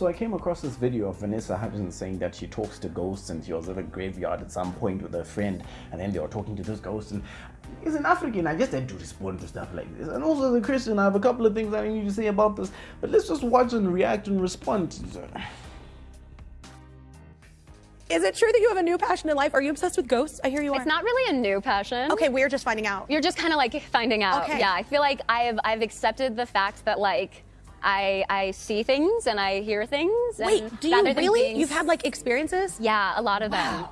So I came across this video of Vanessa Hudgens saying that she talks to ghosts and she was at a graveyard at some point with a friend and then they were talking to this ghost and as an African, I just had to respond to stuff like this. And also as a Christian, I have a couple of things I need to say about this. But let's just watch and react and respond. Is it true that you have a new passion in life? Are you obsessed with ghosts? I hear you are. It's not really a new passion. Okay, we're just finding out. You're just kind of like finding out. Okay. Yeah, I feel like I've I've accepted the fact that like I I see things and I hear things. Wait, and do you really? Being... You've had like experiences? yeah, a lot of them.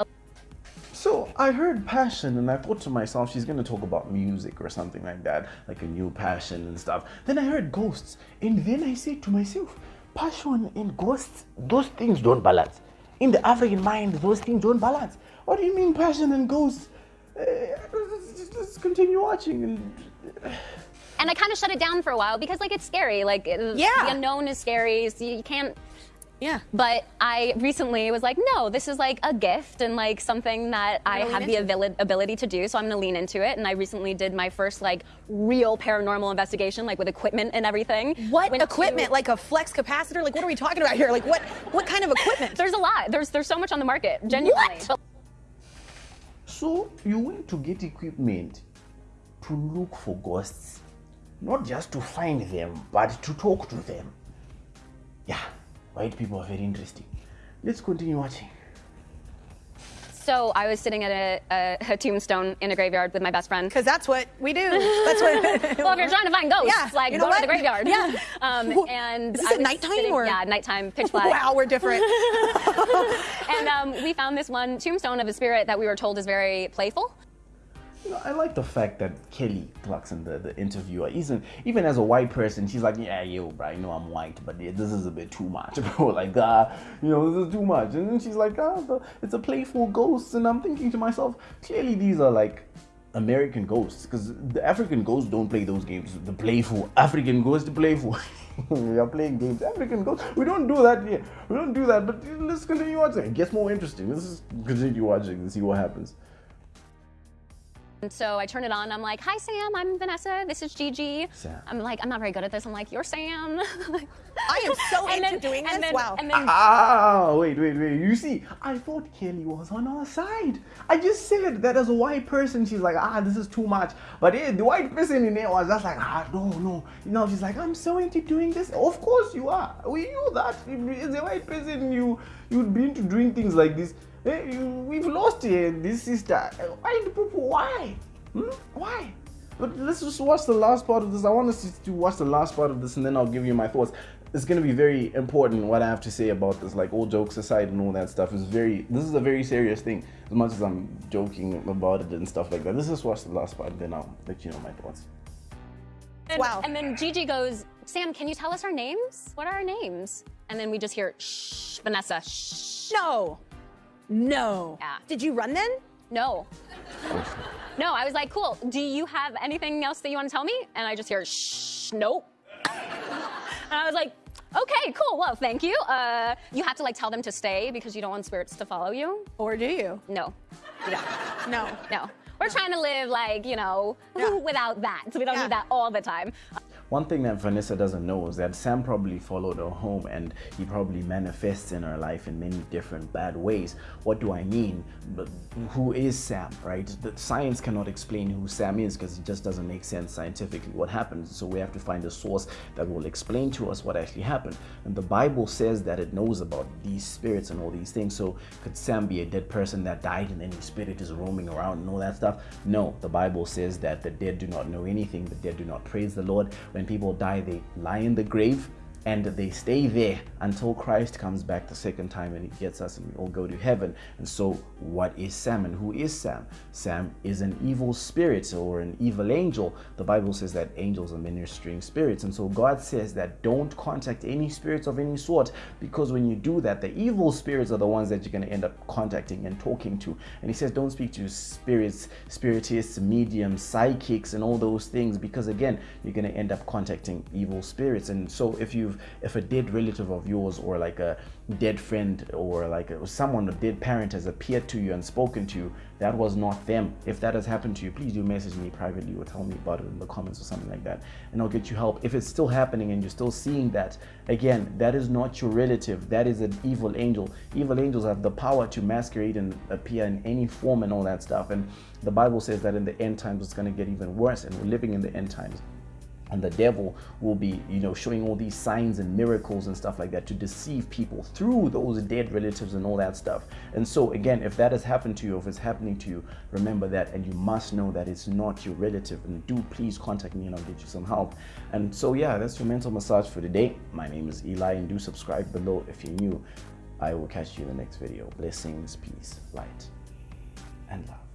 So I heard passion and I thought to myself, she's gonna talk about music or something like that, like a new passion and stuff. Then I heard ghosts, and then I said to myself, passion and ghosts, those things don't balance. In the African mind, those things don't balance. What do you mean passion and ghosts? Uh, let's, let's continue watching and. And I kind of shut it down for a while because like it's scary. Like it- Yeah. the unknown is scary. So you can't. Yeah. But I recently was like, no, this is like a gift and like something that I gonna have the into abili- ability to do. So I'm gonna lean into it. And I recently did my first like real paranormal investigation, like with equipment and everything. What Went to- equipment? Like a flex capacitor? Like what are we talking about here? Like what what kind of equipment? There's a lot. There's there's so much on the market. Genuinely. What? But So you went to get equipment to look for ghosts, not just to find them, but to talk to them. Yeah, white people are very interesting. Let's continue watching. So I was sitting at a, a, a tombstone in a graveyard with my best friend. Because that's what we do. That's what. Well, if you're trying to find ghosts, Yeah, like you know go to the graveyard. Yeah. Um, Wha- and Is this at nighttime sitting- or- Yeah, nighttime, pitch black. wow, we're different. And um, we found this one tombstone of a spirit that we were told is very playful. You know, I like the fact that Kelly Clarkson, the, the interviewer, even even as a white person, she's like, yeah, yo, bro, I know I'm white, but yeah, this is a bit too much, bro. Like, ah, you know, this is too much. And then she's like, ah, the, it's a playful ghost, and I'm thinking to myself, clearly these are like American ghosts, because the African ghosts don't play those games. The playful African ghosts, playful. we are playing games. African ghosts, we don't do that here. We don't do that. But let's continue watching. It gets more interesting. Let's just continue watching and see what happens. And so I turn it on. I'm like, "Hi, Sam. I'm Vanessa. This is Gigi." Sam. I'm like, "I'm not very good at this." I'm like, "You're Sam." I am so And into then- doing and this. then- wow. And then Ah, wait, wait, wait. You see, I thought Kelly was on our side. I just said that as a white person, she's like, ah, this is too much. But eh, the white person in there was just like, ah, no, no. You know, she's like, I'm so into doing this. Of course you are. We knew that. As a white person, you you'd be into doing things like this. Eh, you, we've lost this sister. Eh, White people, why? Hmm? Why? But let's just watch the last part of this. I want us to watch the last part of this and then I'll give you my thoughts. It's going to be very important what I have to say about this. Like, all jokes aside and all that stuff is very, this is a very serious thing. As much as I'm joking about it and stuff like that. Let's just watch the last part and then I'll let you know my thoughts. And, Wow. and then Gigi goes, Sam, can you tell us our names? What are our names? And then we just hear, shh, Vanessa, shh. no. No. Yeah. Did you run then? No. No, I was like, cool. Do you have anything else that you want to tell me? And I just hear, shh, nope. and I was like, okay, cool. Well, thank you. Uh, you have to like tell them to stay because you don't want spirits to follow you. Or do you? No, Yeah. No. no. We're trying to live like, you know, Yeah. without that. So we don't Yeah. need that all the time. One thing that Vanessa doesn't know is that Sam probably followed her home and he probably manifests in her life in many different bad ways. What do I mean? But who is Sam, right? The science cannot explain who Sam is because it just doesn't make sense scientifically what happens. So we have to find a source that will explain to us what actually happened. And the Bible says that it knows about these spirits and all these things. So could Sam be a dead person that died and then his spirit is roaming around and all that stuff? No, the Bible says that the dead do not know anything, the dead do not praise the Lord. When people die, they lie in the grave and they stay there until Christ comes back the second time and he gets us and we all go to heaven. And so, what is Sam and who is Sam? Sam is an evil spirit or an evil angel. The Bible says that angels are ministering spirits. And so, God says that don't contact any spirits of any sort because when you do that, the evil spirits are the ones that you're going to end up contacting and talking to. And He says, don't speak to spirits, spiritists, mediums, psychics, and all those things because, again, you're going to end up contacting evil spirits. And so, if you you've if a dead relative of yours or like a dead friend or like someone a dead parent has appeared to you and spoken to you that was not them. If that has happened to you please do message me privately or tell me about it in the comments or something like that and i'll get you help. If it's still happening and you're still seeing that again that is not your relative. That is an evil angel. Evil angels have the power to masquerade and appear in any form and all that stuff and the bible says that in the end times it's going to get even worse and we're living in the end times and the devil will be you know showing all these signs and miracles and stuff like that to deceive people through those dead relatives and all that stuff. And so again if that has happened to you if it's happening to you remember that and you must know that it's not your relative. And do please contact me and i'll get you some help. And so yeah that's your mental massage for today. My name is eli and do subscribe below if you're new. I will catch you in the next video. Blessings peace light and love